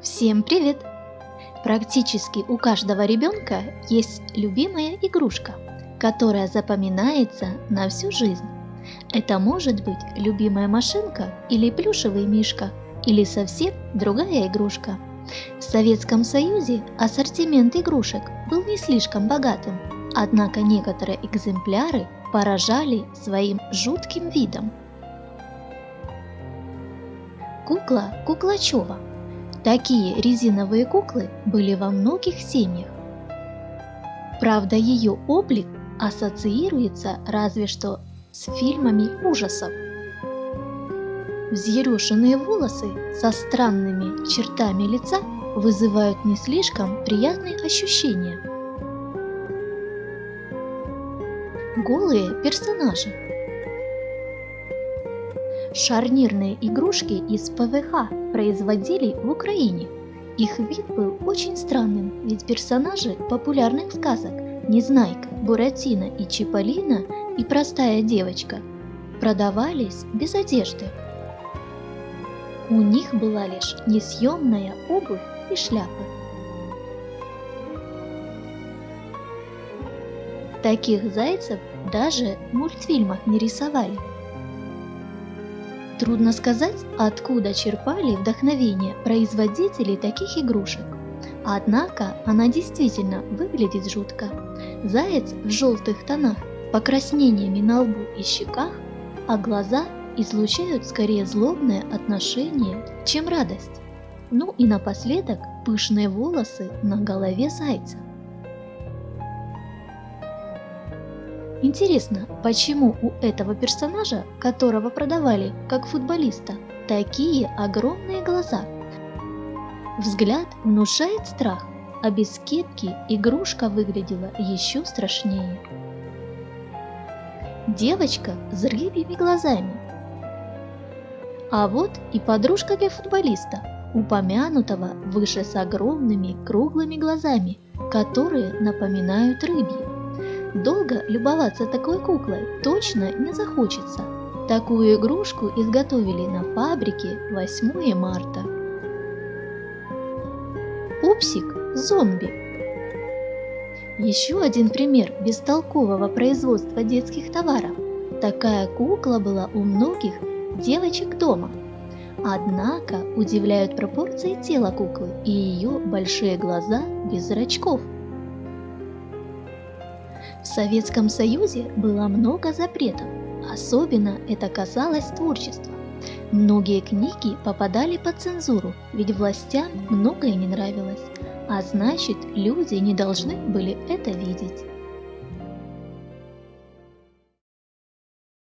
Всем привет! Практически у каждого ребенка есть любимая игрушка, которая запоминается на всю жизнь. Это может быть любимая машинка или плюшевый мишка, или совсем другая игрушка. В Советском Союзе ассортимент игрушек был не слишком богатым, однако некоторые экземпляры поражали своим жутким видом. Кукла Куклачева – Такие резиновые куклы были во многих семьях. Правда, ее облик ассоциируется разве что с фильмами ужасов. Взъерошенные волосы со странными чертами лица вызывают не слишком приятные ощущения. Голые персонажи Шарнирные игрушки из ПВХ производили в Украине. Их вид был очень странным, ведь персонажи популярных сказок Незнайка, Буратино и Чиполлино и простая девочка продавались без одежды. У них была лишь несъемная обувь и шляпы. Таких зайцев даже в мультфильмах не рисовали. Трудно сказать, откуда черпали вдохновение производители таких игрушек. Однако она действительно выглядит жутко. Заяц в желтых тонах, покраснениями на лбу и щеках, а глаза излучают скорее злобное отношение, чем радость. Ну и напоследок пышные волосы на голове зайца. Интересно, почему у этого персонажа, которого продавали как футболиста, такие огромные глаза? Взгляд внушает страх, а без кепки игрушка выглядела еще страшнее. Девочка с рыбьими глазами. А вот и подружка для футболиста, упомянутого выше с огромными круглыми глазами, которые напоминают рыбьи. Долго любоваться такой куклой точно не захочется. Такую игрушку изготовили на фабрике 8 марта. Пупсик зомби. Еще один пример бестолкового производства детских товаров. Такая кукла была у многих девочек дома. Однако удивляют пропорции тела куклы и ее большие глаза без зрачков – в Советском Союзе было много запретов, особенно это касалось творчества. Многие книги попадали под цензуру, ведь властям многое не нравилось, а значит люди не должны были это видеть.